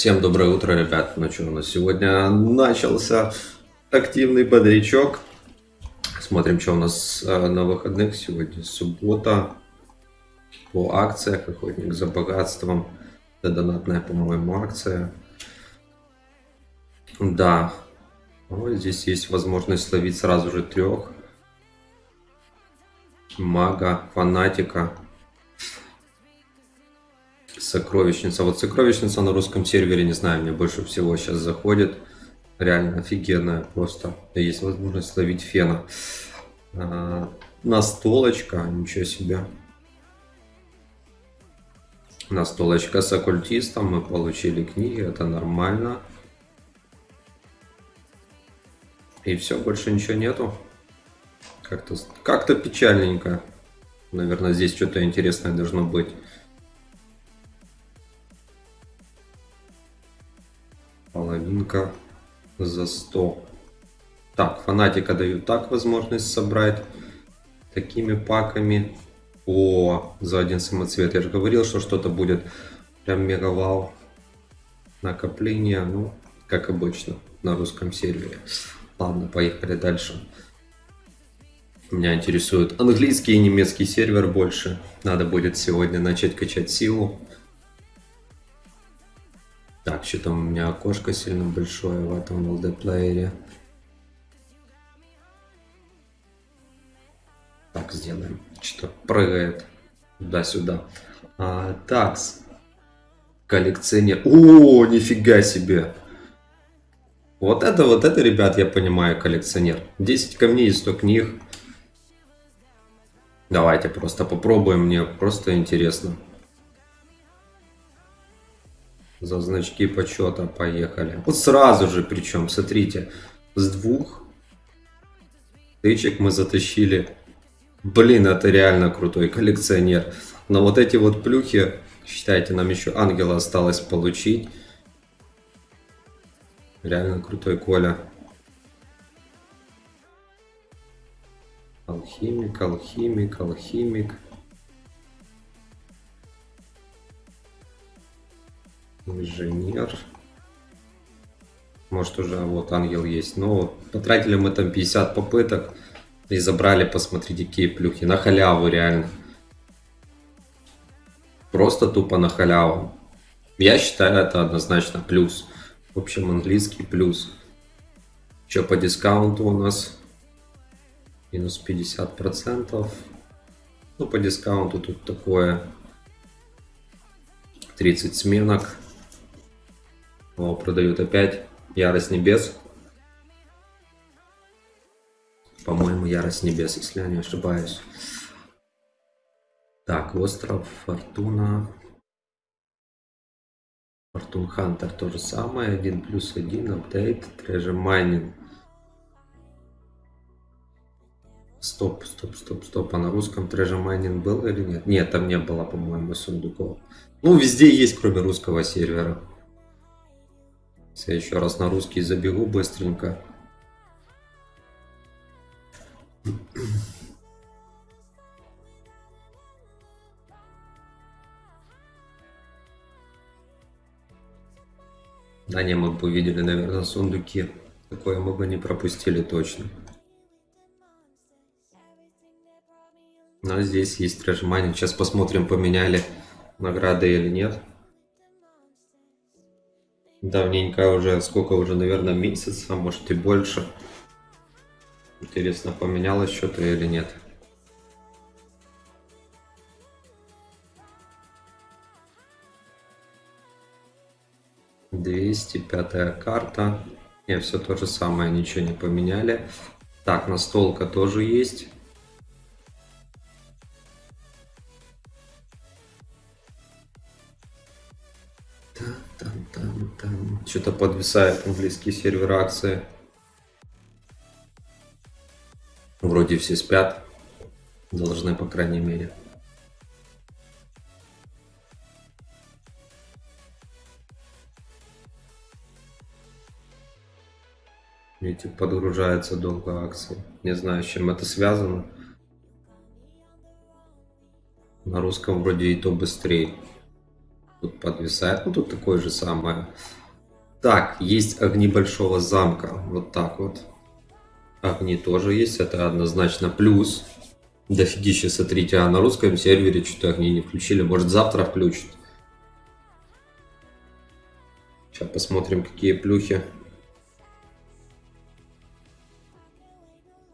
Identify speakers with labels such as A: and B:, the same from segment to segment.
A: Всем доброе утро, ребят. Ну что, у нас сегодня начался активный бодрячок. Смотрим, что у нас э, на выходных. Сегодня суббота. По акциях Охотник за богатством. Это донатная, по-моему, акция. Да. Вот здесь есть возможность словить сразу же трех. Мага, фанатика Сокровищница. Вот сокровищница на русском сервере, не знаю, мне больше всего сейчас заходит. Реально офигенная просто. Есть возможность ловить фена. А, настолочка, ничего себе. Настолочка с оккультистом. Мы получили книги, это нормально. И все, больше ничего нету. Как-то как, -то, печальненько. Наверное, здесь что-то интересное должно быть. Половинка за 100. Так, фанатика дают так возможность собрать. Такими паками. О, за один самоцвет. Я же говорил, что что-то будет прям мега вау. Накопление, ну, как обычно, на русском сервере. Ладно, поехали дальше. Меня интересует английский и немецкий сервер больше. Надо будет сегодня начать качать силу. Так, что там у меня окошко сильно большое в этом LD-плеере. Так, сделаем. Что-то прыгает туда-сюда. А, такс. Коллекционер. О, нифига себе. Вот это, вот это, ребят, я понимаю, коллекционер. 10 камней и 100 книг. Давайте просто попробуем, мне просто интересно. За значки почета поехали. Вот сразу же, причем, смотрите, с двух тычек мы затащили. Блин, это реально крутой коллекционер. Но вот эти вот плюхи, считайте, нам еще ангела осталось получить. Реально крутой Коля. Алхимик, алхимик, алхимик. Инженер. Может уже вот ангел есть. Но потратили мы там 50 попыток. И забрали, посмотрите, какие плюхи. На халяву реально. Просто тупо на халяву. Я считаю, это однозначно плюс. В общем, английский плюс. Что по дискаунту у нас? Минус 50%. Ну, по дискаунту тут такое 30 сменок. О, продают опять Ярость Небес. По-моему, Ярость Небес, если я не ошибаюсь. Так, Остров, Фортуна. Фортун Хантер то же самое. 1 плюс 1, апдейт, Treasure Mining. Стоп, стоп, стоп, стоп. А на русском Treasure Mining был или нет? Нет, там не было, по-моему, сундуков. Ну, везде есть, кроме русского сервера. Я еще раз на русский забегу быстренько. Да не, мы бы увидели, наверное, сундуки. Такое мы бы не пропустили точно. Но здесь есть трэшмани. Сейчас посмотрим, поменяли награды или нет. Давненько уже, сколько уже, наверное, месяц, а может и больше. Интересно, поменялось что-то или нет. Двести пятая карта. Не, все то же самое, ничего не поменяли. Так, настолка тоже есть. Там, там. Что-то подвисает английский сервер акции. Вроде все спят. Должны, по крайней мере. Видите, подгружается долго акции. Не знаю, с чем это связано. На русском вроде и то быстрее. Тут подвисает. Ну, тут такое же самое. Так, есть огни большого замка. Вот так вот. Огни тоже есть. Это однозначно плюс. Дофигища, смотрите. А на русском сервере что-то огни не включили. Может, завтра включат. Сейчас посмотрим, какие плюхи.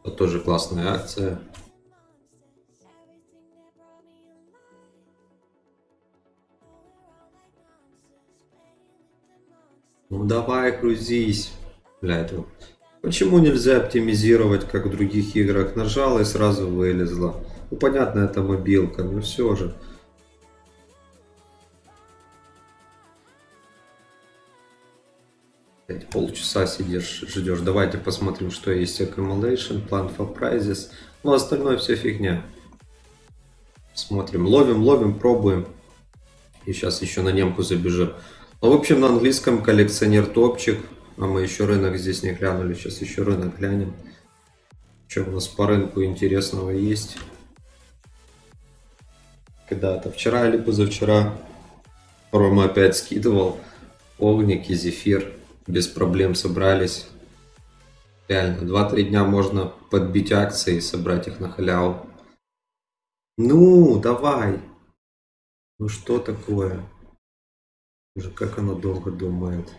A: Это тоже классная акция. Ну давай, грузись. Бля, это... Почему нельзя оптимизировать, как в других играх? Нажал и сразу вылезла. Ну понятно, это мобилка, но все же. полчаса сидишь, ждешь. Давайте посмотрим, что есть Accumulation, Plan for Prizes. Ну, остальное все фигня. Смотрим, ловим, ловим, пробуем. И сейчас еще на немку забежим. Ну, в общем, на английском коллекционер топчик. А мы еще рынок здесь не глянули. Сейчас еще рынок глянем. Что у нас по рынку интересного есть. Когда-то вчера или позавчера Рома опять скидывал. Огник и зефир без проблем собрались. Реально, 2-3 дня можно подбить акции и собрать их на халяву. Ну, давай. Ну что такое? Уже как оно долго думает.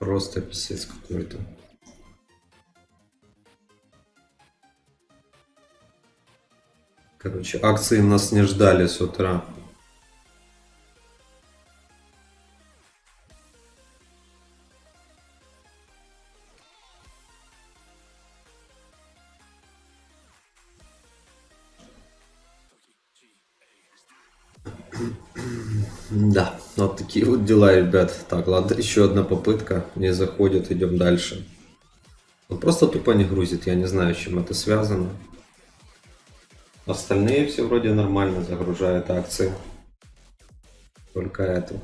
A: Просто писец какой-то. Короче, акции нас не ждали с утра. Да, вот такие вот дела, ребят. Так, ладно, еще одна попытка. Не заходит, идем дальше. Он просто тупо не грузит, я не знаю, с чем это связано. Остальные все вроде нормально загружают акции. Только это.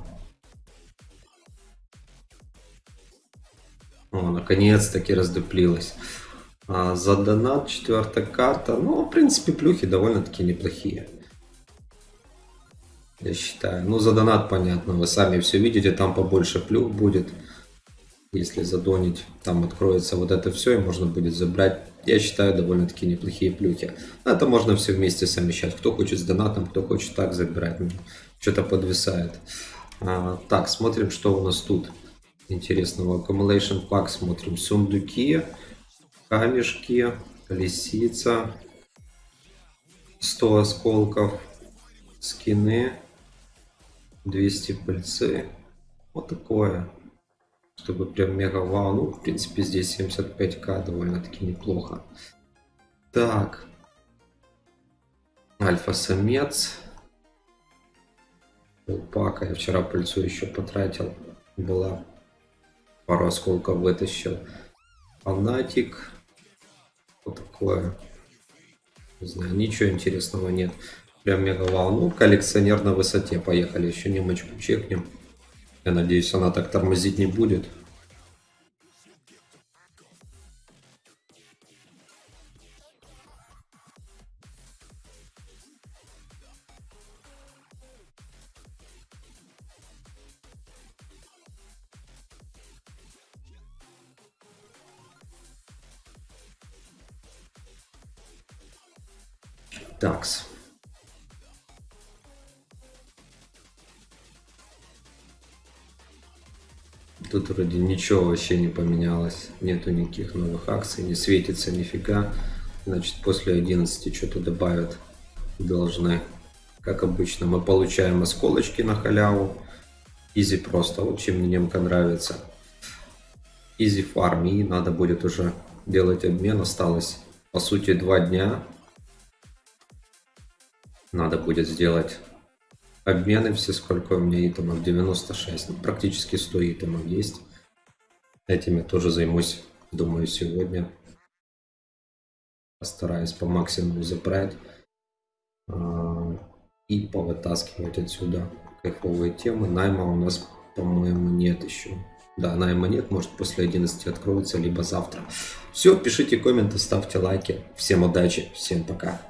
A: О, наконец-таки раздуплилась. А за донат четвертая карта. Ну, в принципе, плюхи довольно-таки неплохие я считаю. Ну, за донат понятно, вы сами все видите, там побольше плюх будет. Если задонить, там откроется вот это все, и можно будет забрать, я считаю, довольно-таки неплохие плюхи. Это можно все вместе совмещать. Кто хочет с донатом, кто хочет так забирать. Ну, что-то подвисает. А, так, смотрим, что у нас тут интересного. Accumulation Pack смотрим. Сундуки, камешки, лисица, 100 осколков, скины, 200 пыльцы. Вот такое. Чтобы прям мега вау. Ну, в принципе, здесь 75к довольно-таки неплохо. Так. Альфа-самец. Пака. Я вчера пыльцу еще потратил. Была. Пару осколков вытащил. Фанатик. Вот такое. Не знаю, ничего интересного нет. Прям мега вау. Ну, коллекционер на высоте. Поехали. Еще немочку чекнем. Я надеюсь, она так тормозить не будет. Такс. Тут вроде ничего вообще не поменялось. Нету никаких новых акций, не светится нифига. Значит, после 11 что-то добавят должны. Как обычно, мы получаем осколочки на халяву. Изи просто. В общем, мне немка нравится. Изи фарм. И надо будет уже делать обмен. Осталось, по сути, два дня. Надо будет сделать Обмены все, сколько у меня итемов? 96. Ну, практически 100 итемов есть. Этим я тоже займусь, думаю, сегодня. Постараюсь по максимуму забрать. А, и повытаскивать отсюда кайфовые темы. Найма у нас, по-моему, нет еще. Да, найма нет, может после 11 откроется, либо завтра. Все, пишите комменты, ставьте лайки. Всем удачи, всем пока.